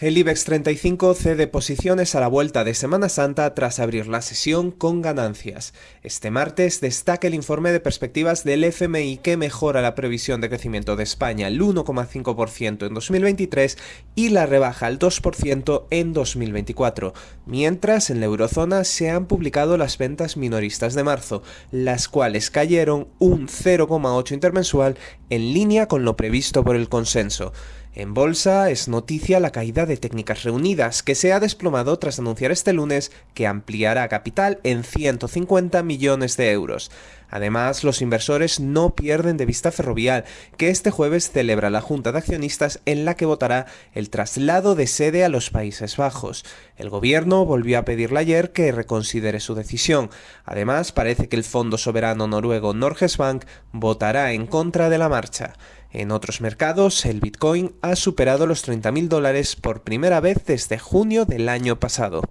El IBEX 35 cede posiciones a la vuelta de Semana Santa tras abrir la sesión con ganancias. Este martes destaca el informe de perspectivas del FMI que mejora la previsión de crecimiento de España al 1,5% en 2023 y la rebaja al 2% en 2024, mientras en la eurozona se han publicado las ventas minoristas de marzo, las cuales cayeron un 0,8 intermensual en línea con lo previsto por el consenso. En bolsa es noticia la caída de técnicas reunidas, que se ha desplomado tras anunciar este lunes que ampliará capital en 150 millones de euros. Además, los inversores no pierden de vista Ferrovial, que este jueves celebra la Junta de Accionistas en la que votará el traslado de sede a los Países Bajos. El gobierno volvió a pedirle ayer que reconsidere su decisión. Además, parece que el fondo soberano noruego Norges Bank votará en contra de la marcha. En otros mercados, el Bitcoin ha superado los 30.000 dólares por primera vez desde junio del año pasado.